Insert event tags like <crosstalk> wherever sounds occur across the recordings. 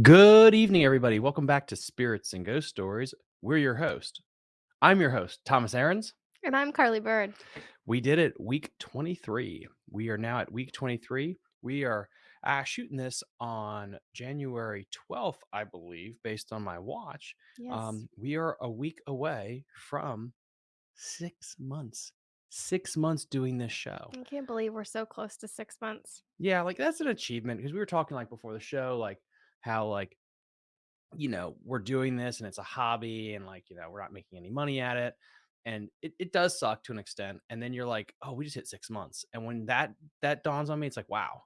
Good evening, everybody. Welcome back to Spirits and Ghost Stories. We're your host. I'm your host, Thomas Aarons. And I'm Carly Bird. We did it week 23. We are now at week 23. We are uh, shooting this on January 12th, I believe, based on my watch. Yes. Um, we are a week away from six months. Six months doing this show. I can't believe we're so close to six months. Yeah, like that's an achievement because we were talking like before the show, like how like you know we're doing this and it's a hobby and like you know we're not making any money at it and it, it does suck to an extent and then you're like oh we just hit six months and when that that dawns on me it's like wow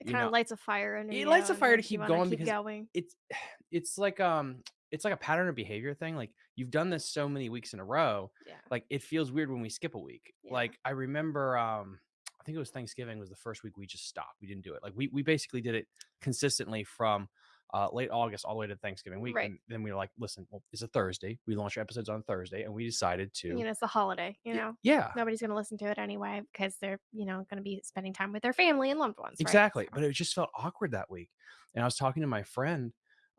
It kind of lights a fire in it lights a fire to keep going keep because going. it's <sighs> it's like um it's like a pattern of behavior thing like you've done this so many weeks in a row Yeah. like it feels weird when we skip a week Yeah. like i remember um i think it was thanksgiving was the first week we just stopped we didn't do it like we, we basically did it consistently from uh, late august all the way to thanksgiving week Right. and then we were like listen well it's a thursday we launch our episodes on thursday and we decided to You know, it's a holiday, you know. yeah Nobody's going to listen to it anyway because they're, you know, going to be spending time with their family and loved ones. right? Exactly. So- But it just felt awkward that week. And I was talking to my friend,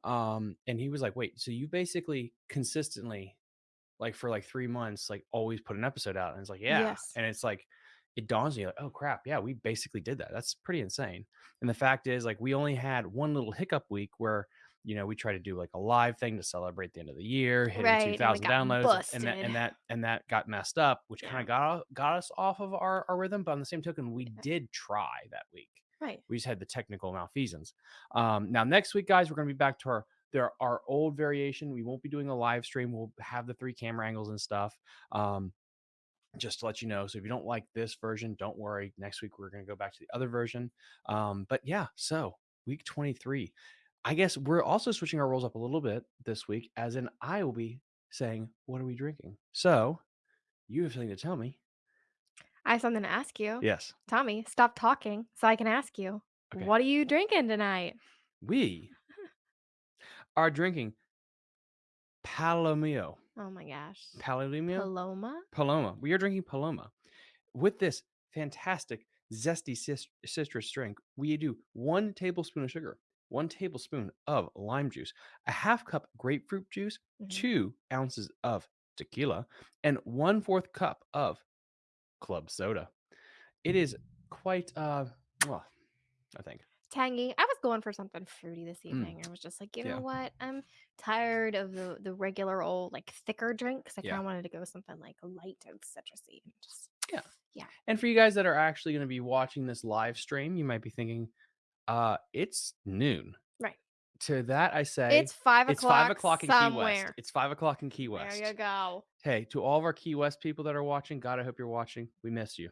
um, and he was like, wait, so you basically consistently, like for like three months, like always put an episode out. And it's like, yeah. Yes. And it's like, it dawns on you like, oh crap, yeah, we basically did that. That's pretty insane. And the fact is, like, we only had one little hiccup week where, you know, we tried to do like a live thing to celebrate the end of the year, hitting Right, 2,000 got downloads, and that and that and that got messed up, which kind of got got us off of our, our rhythm. But on the same token, we Yeah. did try that week Right. we just had the technical malfeasance. Um, now next week, guys, we're going to be back to our there our old variation. We won't be doing a live stream. We'll have the three camera angles and stuff. Um, just to let you know. So if you don't like this version, don't worry. Next week we're going to go back to the other version. Um, but yeah, so week 23. I guess we're also switching our roles up a little bit this week, as in I will be saying, What are we drinking? So you have something to tell me. I have something to ask you. Yes. Tommy, stop talking so I can ask you. Okay. What are you drinking tonight? We <laughs> are drinking Palomio. Oh my gosh. Palomio? Paloma? Paloma. We are drinking Paloma. With this fantastic zesty citrus drink, we do one tablespoon of sugar, one tablespoon of lime juice, a half cup grapefruit juice, Mhm. two ounces of tequila, and one fourth cup of club soda. It is quite, uh, well, I think. Tangy. I was going for something fruity this evening. I was just like, you know Mm. What? I'm tired of the the regular old like thicker drinks. I kind of wanted to go with something like light and citrusy. And just Yeah. yeah. And for you guys that are actually going to be watching this live stream, you might be thinking, uh, it's noon. Right. To that, I say It's five o'clock. it's o'clock. five o'clock in Key West. It's five o'clock in Key West. There you go. Hey, to all of our Key West people that are watching, God, I hope you're watching. We miss you.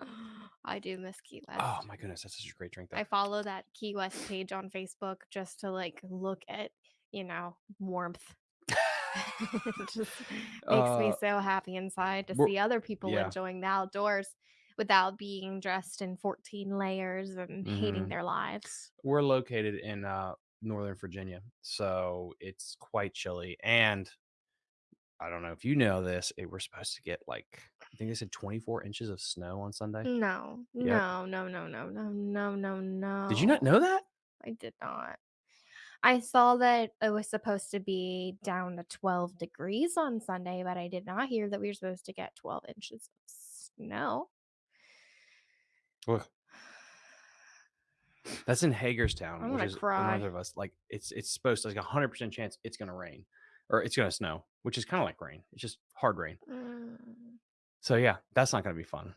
<laughs> I do miss Key West. Oh my goodness, that's such a great drink. Though. I follow that Key West page on Facebook just to like look at, you know, warmth. <laughs> it just <laughs> makes me Uh, so happy inside to see other people yeah. enjoying the outdoors without being dressed in 14 layers and hating Mhm. their lives. We're located in uh, Northern Virginia, so it's quite chilly. And I don't know if you know this, it, we're supposed to get like I think they said 24 inches of snow on Sunday. No, Yep. no, no, no, no, no, no, no, no. Did you not know that? I did not. I saw that it was supposed to be down to 12 degrees on Sunday, but I did not hear that we were supposed to get 12 inches of snow. Ugh. That's in Hagerstown, I'm which gonna is cry. north of us. Like it's it's supposed to like a hundred percent chance it's gonna rain, or it's gonna snow, which is kind of like rain. It's just hard rain. Mm, So yeah, that's not gonna be fun.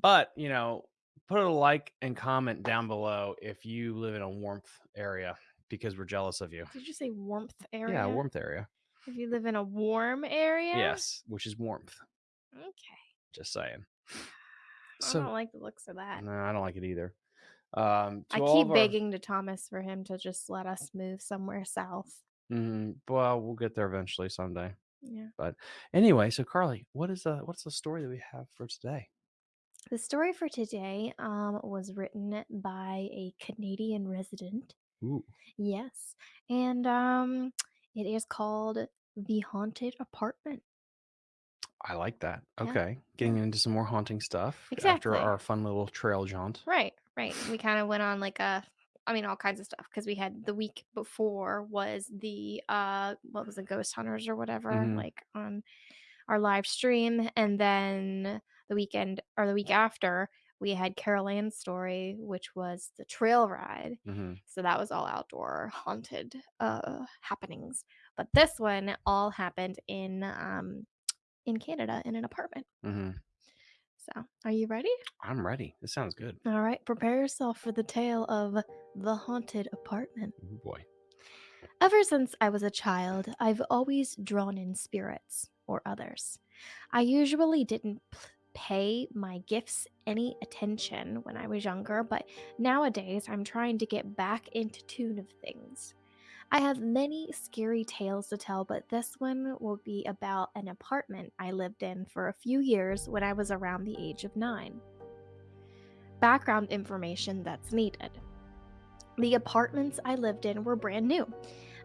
But you know, put a like and comment down below if you live in a warmth area because we're jealous of you. Did you say warmth area? Yeah, warmth area. If you live in a warm area? Yes, which is warmth. Okay. Just saying. <sighs> I So don't like the looks of that. no, I don't like it either. Um, I keep our- begging to Thomas for him to just let us move somewhere south. Mhm, well, we'll get there eventually someday. Yeah. But anyway, so Carly, what is the what's the story that we have for today? The story for today um, was written by a Canadian resident. Ooh. Yes. And um, it is called The Haunted Apartment. I like that. Yeah, Okay. Getting into some more haunting stuff Exactly. after our fun little trail jaunt. Right, right. We kind of went on like a I mean, all kinds of stuff because we had the week before was the uh, what was it, Ghost Hunters or whatever, Mhm. like on our live stream, and then the weekend or the week after we had Carol Ann's story, which was the trail ride. Mhm. So that was all outdoor haunted uh happenings. But this one all happened in um in Canada in an apartment. Mhm. So, are you ready? I'm ready. This sounds good. All right, prepare yourself for the tale of the haunted apartment. Oh boy. Ever since I was a child, I've always drawn in spirits or others. I usually didn't pay my gifts any attention when I was younger, but nowadays I'm trying to get back into tune of things. I have many scary tales to tell, but this one will be about an apartment I lived in for a few years when I was around the age of nine. Background information that's needed. The apartments I lived in were brand new,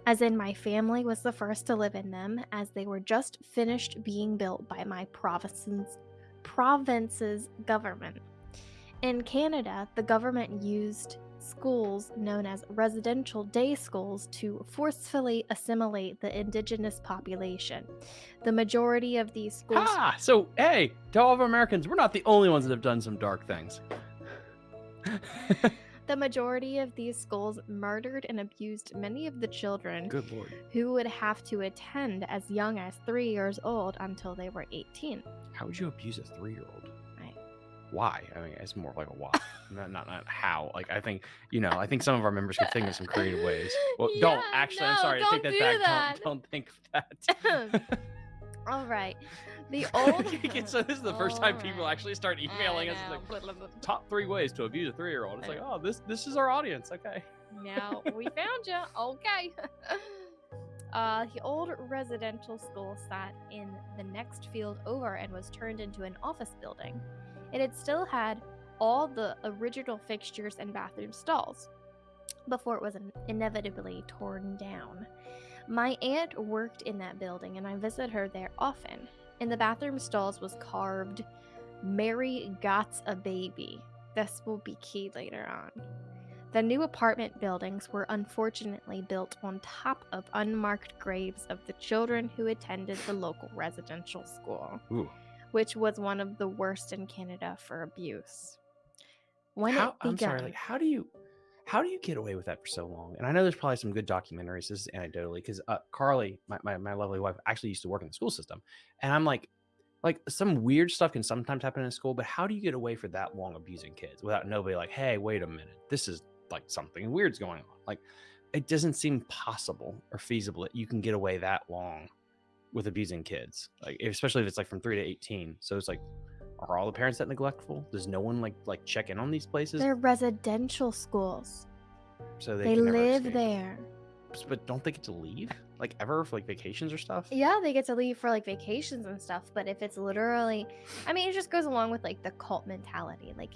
as in my family was the first to live in them, as they were just finished being built by my province's, province's government. In Canada, the government used schools known as residential day schools to forcefully assimilate the indigenous population. The majority of these schools Ah, so hey, to all of Americans, we're not the only ones that have done some dark things. <laughs> the majority of these schools murdered and abused many of the children Good lord. who would have to attend as young as 3 years old until they were 18. How would you abuse a three-year-old? Right. Why? I mean, it's more like a why, not, not not how. Like I think you know. I think some of our members could think of some creative ways. <laughs> Well, don't Yeah, actually. I'm sorry. I take don't that do back. that. Don't, don't think of that. All right. The <laughs> old so this is the first time All people right. actually start emailing us like <laughs> top three ways to abuse a three-year-old. It's like, oh, this this is our audience. Okay. now we found you. Okay. Uh, the old residential school sat in the next field over and was turned into an office building. It had still had all the original fixtures and bathroom stalls before it was inevitably torn down. My aunt worked in that building and I visited her there often. In the bathroom stalls was carved, Mary got a baby. This will be key later on. The new apartment buildings were unfortunately built on top of unmarked graves of the children who attended the local residential school, Ooh. Which was one of the worst in Canada for abuse. When how, it I'm sorry. Like, how do you how do you get away with that for so long? And I know there's probably some good documentaries. This is anecdotally because uh, Carly, my, my my lovely wife, actually used to work in the school system, and I'm like, like some weird stuff can sometimes happen in school, but how do you get away for that long abusing kids without nobody like, hey, wait a minute, this is like something weird's going on? Like, it doesn't seem possible or feasible that you can get away that long with abusing kids, like especially if it's like from three to eighteen. So it's like, are all the parents that neglectful? Does no one like like check in on these places? they're residential schools. so They, they, live there. But don't they get to leave like ever for like vacations or stuff? Yeah, they get to leave for like vacations and stuff, but if it's literally I mean, it just goes along with like the cult mentality. Like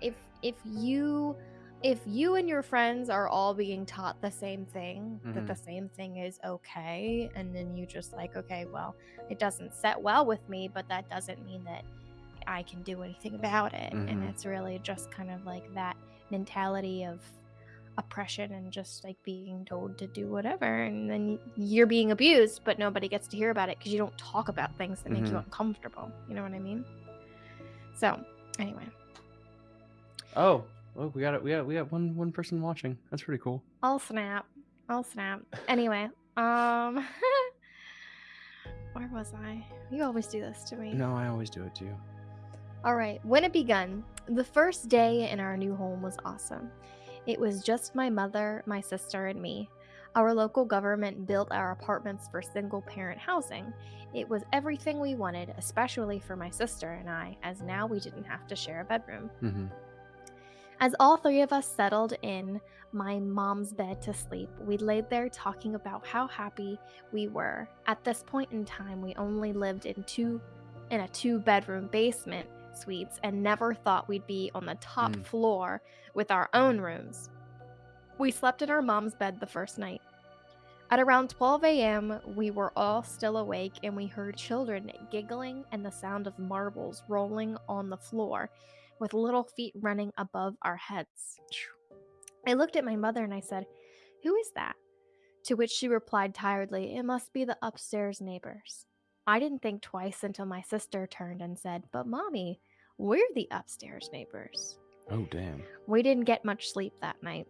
if if you if you and your friends are all being taught the same thing, that the same thing is okay, and then you just like, okay, well, it doesn't set well with me, but that doesn't mean that I can do anything about it. And Mhm. it's really just kind of like that mentality of oppression and just like being told to do whatever and then you're being abused but nobody gets to hear about it because you don't talk about things that make you Mhm. uncomfortable you know what i mean so anyway Oh, well, we got it. We got we got one one person watching. That's pretty cool. i'll snap i'll snap anyway um <laughs> where was i you always do this to me No, I always do it to you. All right, when it begun, the first day in our new home was awesome. It was just my mother, my sister, and me. Our local government built our apartments for single parent housing. It was everything we wanted, especially for my sister and I, as now we didn't have to share a bedroom. hmm As all three of us settled in my mom's bed to sleep, we laid there talking about how happy we were. At this point in time, we only lived in two in a two bedroom basement suites and never thought we'd be on the top Mm. floor with our own rooms. We slept in our mom's bed the first night. At around 12 a.m., we were all still awake and we heard children giggling and the sound of marbles rolling on the floor with little feet running above our heads. I looked at my mother and I said, Who is that? To which she replied tiredly, It must be the upstairs neighbors. I didn't think twice until my sister turned and said, But mommy, we're the upstairs neighbors. Oh damn! We didn't get much sleep that night.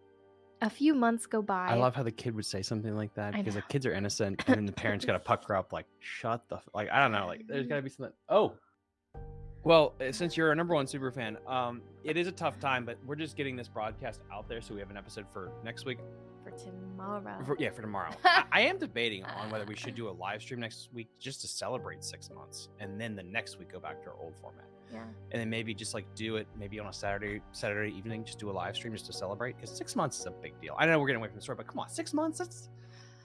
A few months go by. I love how the kid would say something like that I because the kids are innocent, and then the parents got to <laughs> pucker up, like, "Shut the f-" like." I don't know, like, there's got to be something. Oh, well, uh, since you're a number one super fan, um, it is a tough time, but we're just getting this broadcast out there, so we have an episode for next week. for tomorrow. For, yeah, for tomorrow. <laughs> I, I am debating on whether we should do a live stream next week just to celebrate six months, and then the next week go back to our old format, yeah. and then maybe just like do it maybe on a Saturday Saturday evening, just do a live stream just to celebrate because six months is a big deal. I know we're getting away from the story, but come on, six months? That's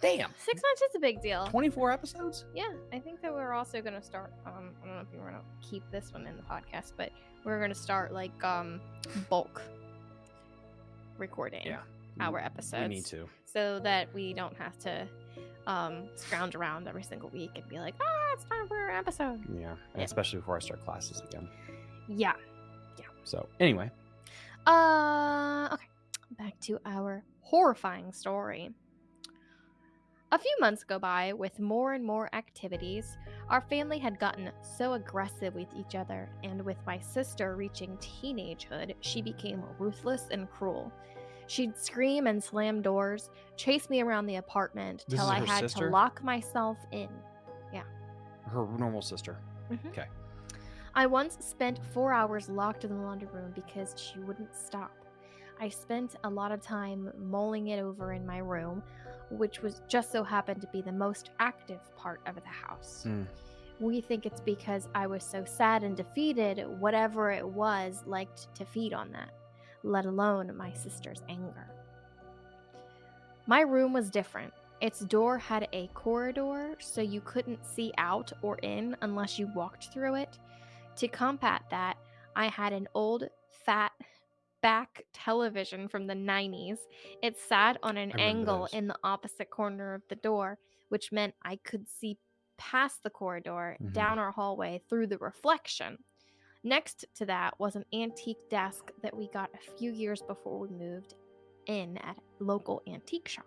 damn. Six months is a big deal. 24 episodes? Yeah, I think that we're also gonna start. Um, I don't know if you want to keep this one in the podcast, but we're gonna start like um bulk recording Yeah. our We episodes. need to. so that we don't have to um scrounge around every single week and be like, ah, it's time for an episode. Yeah. Yeah. Especially before I start classes again. Yeah. Yeah. So, anyway, Uh, okay. Back to our horrifying story. A few months go by with more and more activities. Our family had gotten so aggressive with each other, and with my sister reaching teenagehood, she became ruthless and cruel. She'd scream and slam doors, chase me around the apartment This till is I her had sister? to lock myself in. Yeah. Her normal sister. Mm-hmm. Okay. I once spent four hours locked in the laundry room because she wouldn't stop. I spent a lot of time mulling it over in my room, which was just so happened to be the most active part of the house. Mm. We think it's because I was so sad and defeated, whatever it was liked to feed on that, let alone my sister's anger. My room was different. Its door had a corridor, so you couldn't see out or in unless you walked through it. To combat that, I had an old, fat back television from the 90s. It sat on an angle those. in the opposite corner of the door, which meant I could see past the corridor, Mhm. down our hallway, through the reflection. Next to that was an antique desk that we got a few years before we moved in at a local antique shop.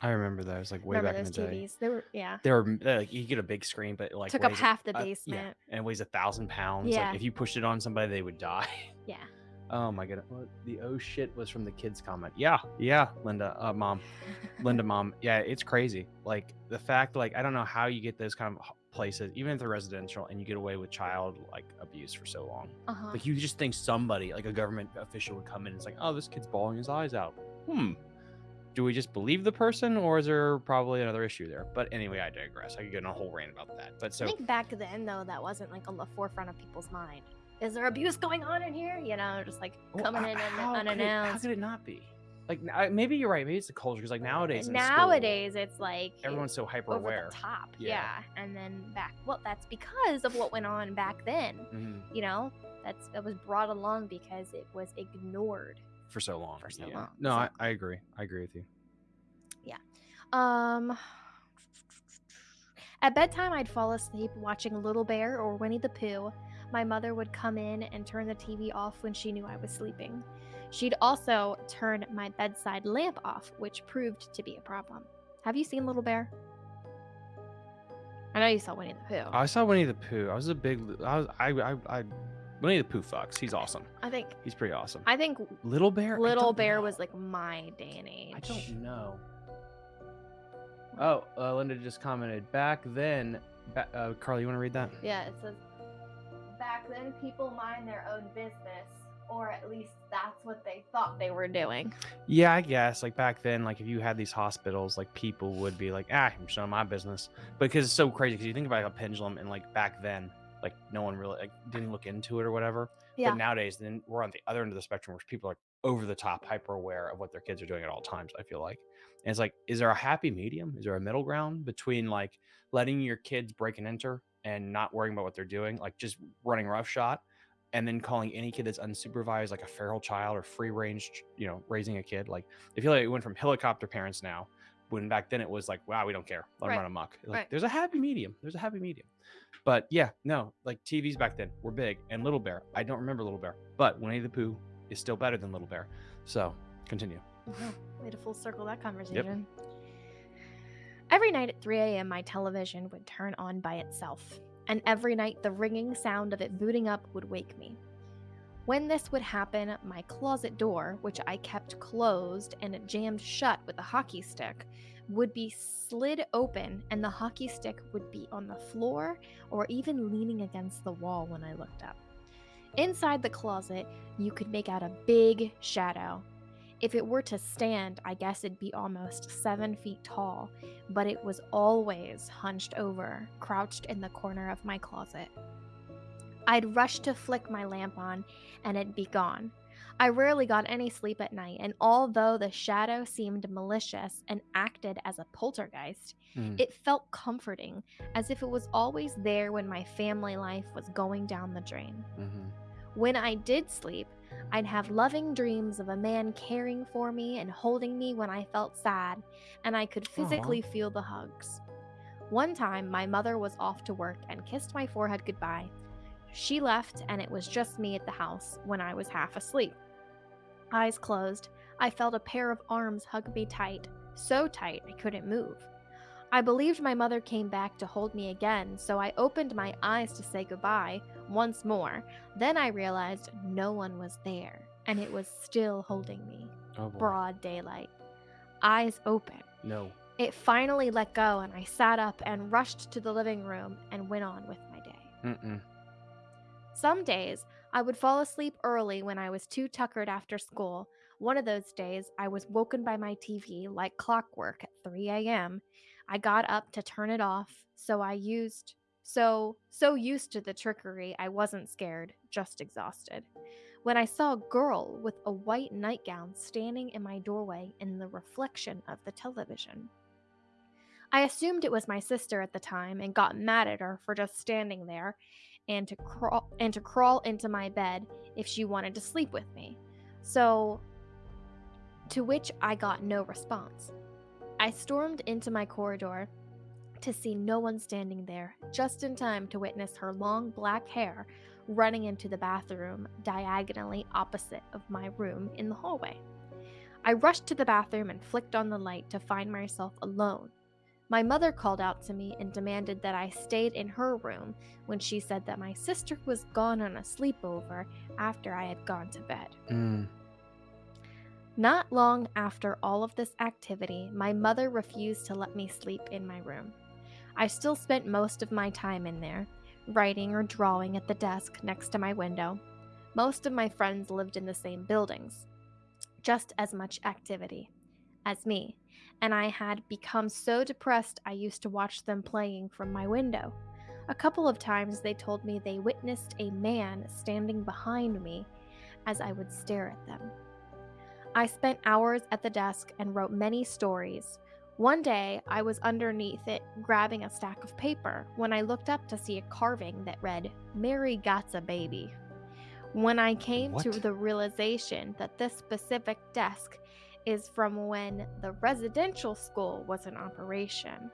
I remember those, like way Remember back in the day. TVs? They were yeah. They were like you get a big screen, but like Took up weighs a- half the uh, yeah, basement. and it weighs a thousand pounds. Yeah. Like if you pushed it on somebody, they would die. Yeah. Oh my goodness. What- The oh shit was from the kids comment. Yeah, yeah, Linda, uh, mom, Linda, <laughs> mom. Yeah, it's crazy. Like the fact, like I don't know how you get those kind of places, even if they're residential, and you get away with child like abuse for so long. Uh-huh. Like you just think somebody, like a government official, would come in and it's like, oh, this kid's bawling his eyes out. Hmm. Do we just believe the person, or is there probably another issue there? But anyway, I digress. I could get on a whole rant about that. But so I think back then though that wasn't like on the forefront of people's mind. Is there abuse going on in here? You know, just like Well, coming h- in how could it- how could it not be? Like I- maybe you're right. Maybe it's the culture because like nowadays, in school, Nowadays it's like everyone's so hyper over aware. the top. Yeah. Yeah. And then back well, that's because of what went on back then. Mhm. You know? That's that was brought along because it was ignored. for so long. For so yeah. long, No, so- I, I agree. I agree with you. Yeah. Um <sighs> At bedtime I'd fall asleep watching Little Bear or Winnie the Pooh. My mother would come in and turn the TV off when she knew I was sleeping. She'd also turn my bedside lamp off, which proved to be a problem. Have you seen Little Bear? I know you saw Winnie the Pooh. I saw Winnie the Pooh. I was a big. I was. I. I. I Winnie the Pooh fucks. He's awesome. I think He's pretty awesome. I think Little Bear. Little Bear know. was like my day and age. I don't know. Oh, uh, Linda just commented back then. Ba- uh, Carly, you want to read that? Yeah, it says back then people mind their own business, or at least that's what they thought they were doing. Yeah, I guess. Like back then, like if you had these hospitals, like people would be like, ah, I'm showing my business. But because it's so crazy. Because you think about like, a pendulum, and like back then, like no one really like didn't look into it or whatever. Yeah. But nowadays, then we're on the other end of the spectrum, where people are over the top, hyper aware of what their kids are doing at all times. I feel like, and it's like, is there a happy medium? Is there a middle ground between like letting your kids break and enter and not worrying about what they're doing, like just running roughshod, and then calling any kid that's unsupervised like a feral child or free range, you know, raising a kid? Like, I feel like it went from helicopter parents now. When back then it was like, wow, we don't care, let them Right. run amok. Like, Right. There's a happy medium. There's a happy medium. But yeah, no, like TVs back then were big. And Little Bear, I don't remember Little Bear, but Winnie the Pooh is still better than Little Bear. So Continue. Wow, way to full circle that conversation. Every night at 3 a.m., my television would turn on by itself, and every night the ringing sound of it booting up would wake me. When this would happen, my closet door, which I kept closed and jammed shut with a hockey stick, would be slid open and the hockey stick would be on the floor or even leaning against the wall when I looked up. Inside the closet, you could make out a big shadow. If it were to stand, I guess it'd be almost seven feet tall, but it was always hunched over, crouched in the corner of my closet. I'd rush to flick my lamp on, and it'd be gone. I rarely got any sleep at night, and although the shadow seemed malicious and acted as a poltergeist, Mm. it felt comforting, as if it was always there when my family life was going down the drain. hmm When I did sleep, I'd have loving dreams of a man caring for me and holding me when I felt sad, and I could physically feel the hugs. One time, my mother was off to work and kissed my forehead goodbye. She left, and it was just me at the house when I was half asleep. Eyes closed, I felt a pair of arms hug me tight, so tight I couldn't move. I believed my mother came back to hold me again, so I opened my eyes to say goodbye once more. Then I realized no one was there, and it was still holding me. Oh. Broad daylight. Eyes open. No. It finally let go, and I sat up and rushed to the living room and went on with my day. Mm-mm. Some days I would fall asleep early when I was too tuckered after school. One of those days I was woken by my TV like clockwork at 3 a.m. I got up to turn it off, so I used so so used to the trickery I wasn't scared, just exhausted. When I saw a girl with a white nightgown standing in my doorway in the reflection of the television. I assumed it was my sister at the time and got mad at her for just standing there and to crawl and to crawl into my bed if she wanted to sleep with me. So to which I got no response. I stormed into my corridor to see no one standing there, just in time to witness her long black hair running into the bathroom diagonally opposite of my room in the hallway. I rushed to the bathroom and flicked on the light to find myself alone. My mother called out to me and demanded that I stayed in her room when she said that my sister was gone on a sleepover after I had gone to bed. Mm. Not long after all of this activity, my mother refused to let me sleep in my room. I still spent most of my time in there, writing or drawing at the desk next to my window. Most of my friends lived in the same buildings, just as much activity as me, and I had become so depressed I used to watch them playing from my window. A couple of times they told me they witnessed a man standing behind me as I would stare at them. I spent hours at the desk and wrote many stories. One day, I was underneath it grabbing a stack of paper when I looked up to see a carving that read, Mary Got's a baby. When I came to the realization that this specific desk is from when the residential school was in operation.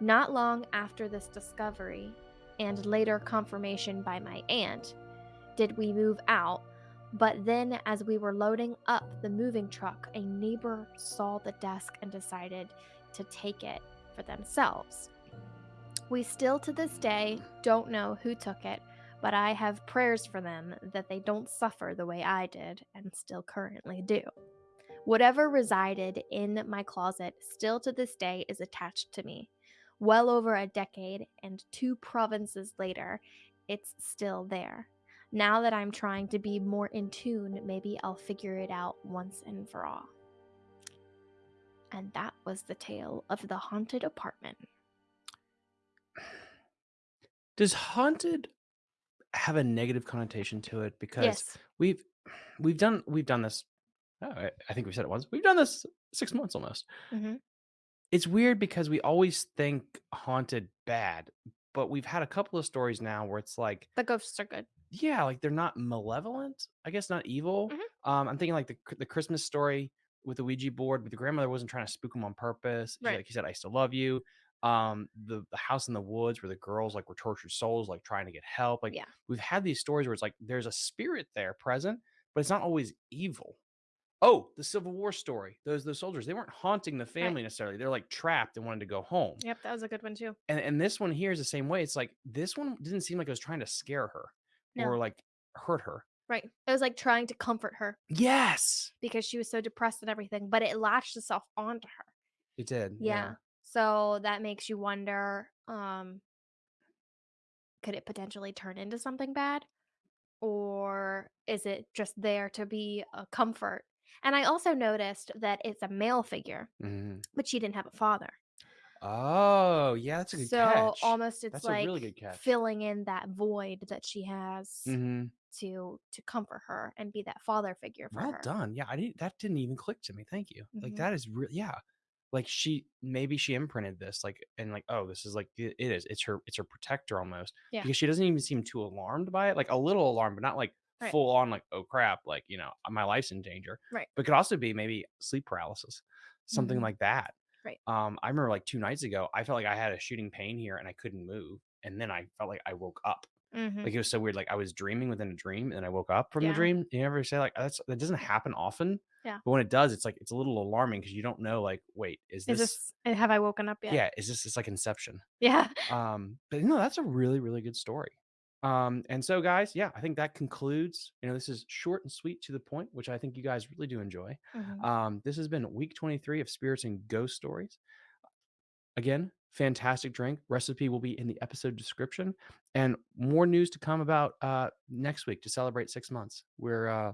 Not long after this discovery, and later confirmation by my aunt, did we move out but then, as we were loading up the moving truck, a neighbor saw the desk and decided to take it for themselves. We still to this day don't know who took it, but I have prayers for them that they don't suffer the way I did and still currently do. Whatever resided in my closet still to this day is attached to me. Well over a decade and two provinces later, it's still there. Now that I'm trying to be more in tune, maybe I'll figure it out once and for all. And that was the tale of the haunted apartment. <sighs> Does haunted have a negative connotation to it? Because Yes. we've we've done we've done this. Oh, I, think we said it once. We've done this six months almost. hmm It's weird because we always think haunted bad, but we've had a couple of stories now where it's like, The ghosts are good. Yeah, like they're not malevolent. I guess not evil. Mhm. Um, I'm thinking like the the Christmas story with the Ouija board, but the grandmother wasn't trying to spook him on purpose. She, Right. like he said, "I still love you." Um, the the house in the woods where the girls like were tortured souls, like trying to get help. Like Yeah. we've had these stories where it's like there's a spirit there present, but it's not always evil. Oh, the Civil War story. Those those soldiers, they weren't haunting the Right. family necessarily. They're like trapped and wanted to go home. Yep, that was a good one too. And and this one here is the same way. It's like this one didn't seem like it was trying to scare her No. or like hurt her. Right. It was like trying to comfort her Yes, because she was so depressed and everything, but it latched itself onto her. it did. Yeah. So that makes you wonder, um, could it potentially turn into something bad? Or is it just there to be a comfort? And I also noticed that it's a male figure, Mhm. but she didn't have a father. Oh, yeah, that's a good So catch. almost it's That's like really filling in that void that she has Mhm. to to comfort her and be that father figure for Well her. done. Yeah, I didn't that didn't even click to me. Thank you. Like Mhm. that is real yeah. Like she maybe she imprinted this like and like oh this is like it it is. It's her it's her protector almost. Yeah. Because she doesn't even seem too alarmed by it. Like a little alarmed, but not like Right. full on like oh crap, like you know, my life's in danger. Right. But could also be maybe sleep paralysis. Something Mhm. like that. Right. Um I remember like 2 nights ago, I felt like I had a shooting pain here and I couldn't move and then I felt like I woke up. Mhm. Like it was so weird. Like I was dreaming within a dream, and I woke up from Yeah. the dream. You ever say like that's that doesn't happen often, Yeah. but when it does, it's like it's a little alarming because you don't know. Like, wait, is Is this? this uh, have I woken up yet? yeah, is this? It's like Inception. Yeah. Um, but no, that's a really really good story. Um, and so guys, yeah, I think that concludes. You know, this is short and sweet to the point, which I think you guys really do enjoy. Mhm. Um, this has been week 23 of Spirits and Ghost Stories. Again, fantastic drink. Recipe will be in the episode description. And more news to come about uh, next week to celebrate six months. We're uh,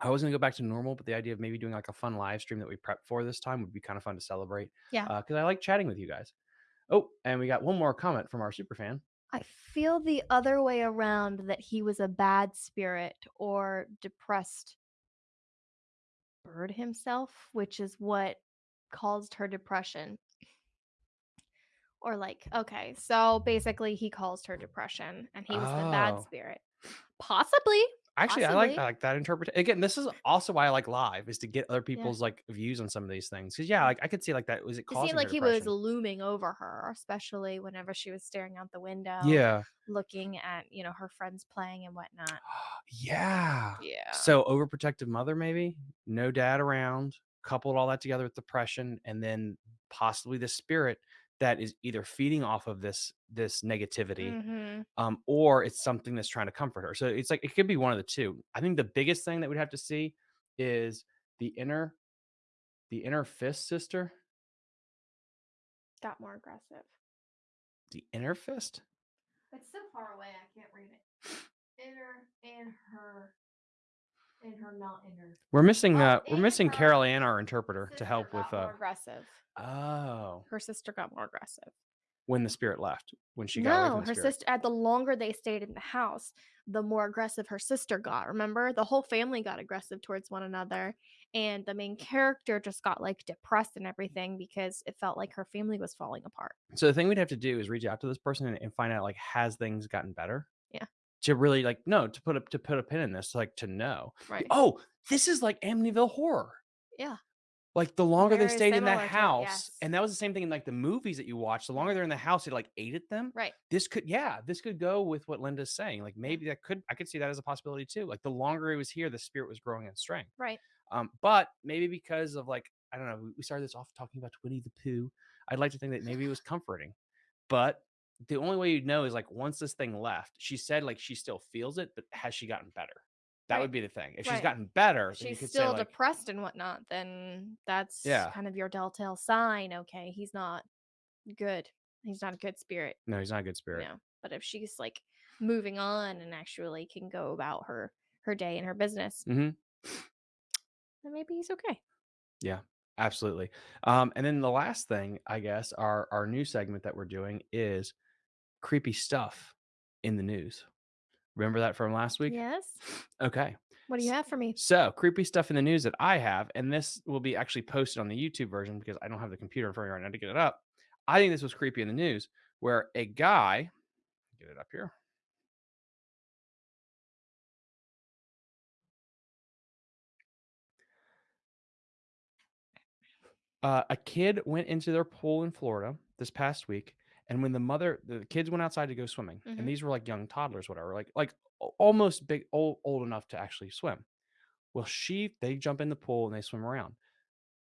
I was gonna go back to normal, but the idea of maybe doing like a fun live stream that we prep for this time would be kind of fun to celebrate. Yeah. because I like chatting with you guys. Oh, and we got one more comment from our super fan. I feel the other way around that he was a bad spirit or depressed bird himself, which is what caused her depression. Or like, okay, so basically he caused her depression and he was the bad Oh. spirit. Possibly. Actually, I like Possibly. I like that interpretation. Again, this is also why I like live is to get other people's like views on some of these things. Because yeah, mm. like I could see like that was it It causing seemed her like he was depression? looming over her, especially whenever she was staring out the window, yeah, looking at, you know, her friends playing and whatnot. <gasps> yeah. Yeah. So overprotective mother, maybe no dad around, coupled all that together with depression, and then possibly the spirit that is either feeding off of this this negativity, hmm um, or it's something that's trying to comfort her. So it's like it could be one of the two. I think the biggest thing that we'd have to see is the inner the inner fist sister, Got more aggressive. the inner fist. It's so far away, I can't read it. Inner and her, and her not inner. We're missing uh we're missing her Carol Ann, our interpreter, to help with uh more aggressive. oh Her sister got more aggressive. when the spirit left when she got No, her spirit. sister. At the longer they stayed in the house, the more aggressive her sister got. Remember, the whole family got aggressive towards one another, and the main character just got like depressed and everything because it felt like her family was falling apart. So the thing we'd have to do is reach out to this person and, and find out like has things gotten better? To really like no to put a to put a pin in this like to know. Right. Oh, this is like Amityville horror. Yeah. Like the longer they stayed in that house, yes. and that was the same thing in like the movies that you watch. The longer they're in the house, it like ate at them. Right. This could, yeah, this could go with what Linda's saying. Like maybe that could, I could see that as a possibility too. Like the longer it was here, the spirit was growing in strength. Right. Um, but maybe because of like, I don't know, we- we started this off talking about Winnie the Pooh. I'd like to think that maybe it was comforting, but the only way you'd know is like once this thing left, she said like she still feels it, but has she gotten better? That Right. would be the thing. If she's gotten better, She's still say like, depressed and whatnot, then that's Yeah. kind of your telltale sign. Okay, he's not good. He's not a good spirit. no, he's not a good spirit. Know. But if she's like moving on and actually can go about her her day and her business, Mhm. then maybe he's okay. Yeah, absolutely. Um, and then the last thing, I guess, our our new segment that we're doing is creepy stuff in the news. Remember that from last week? Yes. <sniffs> Okay. What do you have for me? So creepy stuff in the news that I have, and this will be actually posted on the YouTube version because I don't have the computer in front of me right now to get it up. I think this was creepy in the news where a guy get it up here. Uh, a kid went into their pool in Florida this past week, and when the mother, the kids went outside to go swimming, Mhm. and these were like young toddlers, whatever, like like almost big, old, old enough to actually swim. Well, she they jump in the pool and they swim around.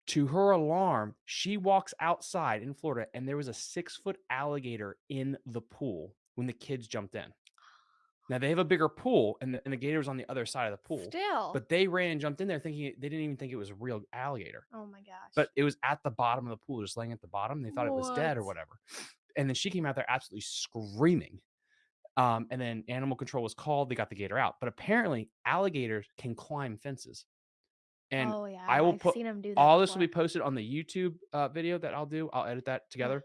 To her alarm, she walks outside in Florida and there was a six foot alligator in the pool when the kids jumped in. Now they have a bigger pool and the, and the gator was on the other side of the pool. Still. But they ran and jumped in there thinking they didn't even think it was a real alligator. oh my gosh. But it was at the bottom of the pool, just laying at the bottom. They thought it was dead or whatever. And then she came out there absolutely screaming. Um, and then animal control was called. They got the gator out. But apparently, alligators can climb fences. And oh yeah, I will I've put seen him do that. all this will be posted on the YouTube uh, video that I'll do. I'll edit that together.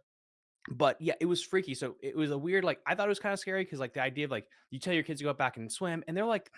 But yeah, it was freaky. So it was a weird, like I thought it was kind of scary because like the idea of like you tell your kids to go back and swim, and they're like,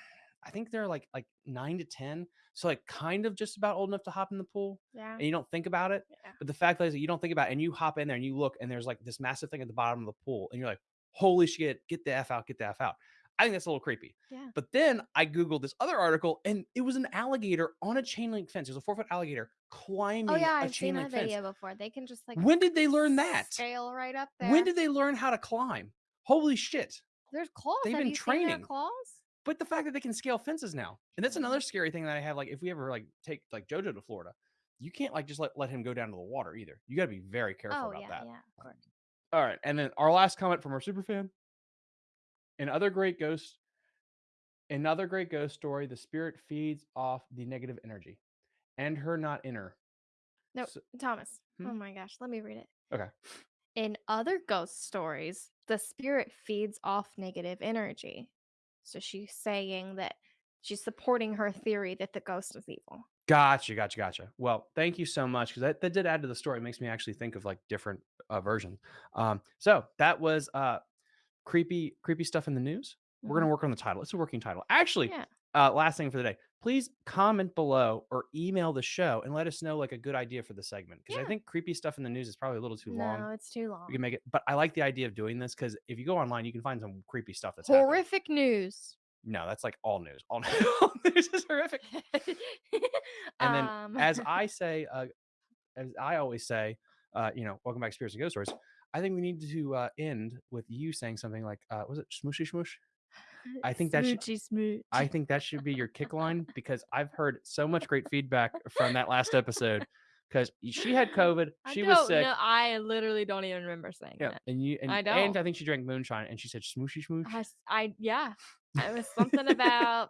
I think they're like like nine to ten, so like kind of just about old enough to hop in the pool, Yeah. and you don't think about it. Yeah. But the fact is that you don't think about it, and you hop in there and you look, and there's like this massive thing at the bottom of the pool, and you're like, holy shit, get the f out, get the f out. I think that's a little creepy. Yeah. But then I googled this other article, and it was an alligator on a chain link fence. It was a four foot alligator oh, climbing Oh yeah, a I've chain seen link that fence. video before. They can just like When did they learn that? scale right up there. When did they learn how to climb? Holy shit. There's claws. they've Have been you seen their training? claws? But the fact that they can scale fences now. And that's another scary thing that I have. Like, if we ever like take like Jojo to Florida, you can't like just let, let him go down to the water either. You got to be very careful Oh about yeah, that. yeah, of course. All right. And then our last comment from our super fan. Another great ghost. Another great ghost story. The spirit feeds off the negative energy and her not inner. No, So- Thomas. Hmm? Oh my gosh, let me read it. Okay. In other ghost stories, the spirit feeds off negative energy. So she's saying that she's supporting her theory that the ghost is evil. Gotcha, gotcha, gotcha. Well, thank you so much because that, that did add to the story. It makes me actually think of like different uh, versions. Um, so that was uh, creepy, creepy stuff in the news. We're gonna work on the title. It's a working title. Actually, Mm-hmm. Yeah. Uh, last thing for the day, please comment below or email the show and let us know like a good idea for the segment because I think creepy stuff in the news is probably a little too long. no, it's too long. We can make it, but I like the idea of doing this because if you go online, you can find some creepy stuff that's happening. Horrific news. No, that's like all news. All, <laughs> news is horrific. <laughs> And then, Um, as I say, uh, as I always say, uh, you know, welcome back, to Spirits and Ghost Stories. I think we need to uh, end with you saying something like, uh, "Was it smooshy smoosh?" I think that should- Smoochy smooch. I think that should be your kick line <laughs> because I've heard so much great feedback from that last episode. Because she had <laughs> COVID, I she was don't sick, know- I literally don't even remember saying yeah, that. and you and, I and don't. I think she drank moonshine, and she said smooshy smoosh. I, s- I- yeah. It was something <laughs> about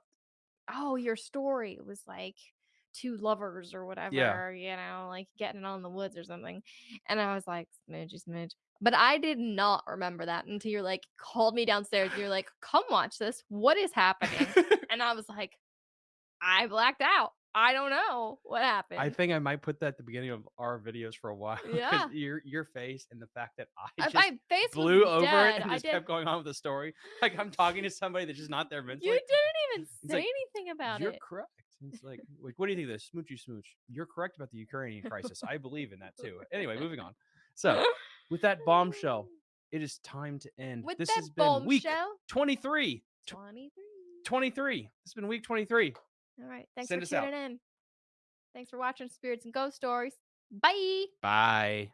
oh your story was like two lovers or whatever you know like getting on the woods or something and i was like smidge smidge but i did not remember that until you're like called me downstairs you're like come watch this what is happening <laughs> and i was like i blacked out i don't know what happened I think I might put that at the beginning of our videos for a while. <laughs> Yeah. your your face and the fact that I just my face blew over dead. it and I just did kept going on with the story. Like I'm talking to somebody that's just not there mentally. you didn't even It's say like, anything about it. You're it correct. It's like, like, what do you think of this smoochy smooch? You're correct about the Ukrainian crisis. I believe in that too. Anyway, moving on. So, with that bombshell, <laughs> it is time to end. with this that has been week bombshell 23. Tw- 23 23. This has been week 23. All right. Thanks Send for us out. tuning in. Thanks for watching Spirits and Ghost Stories. Bye. Bye.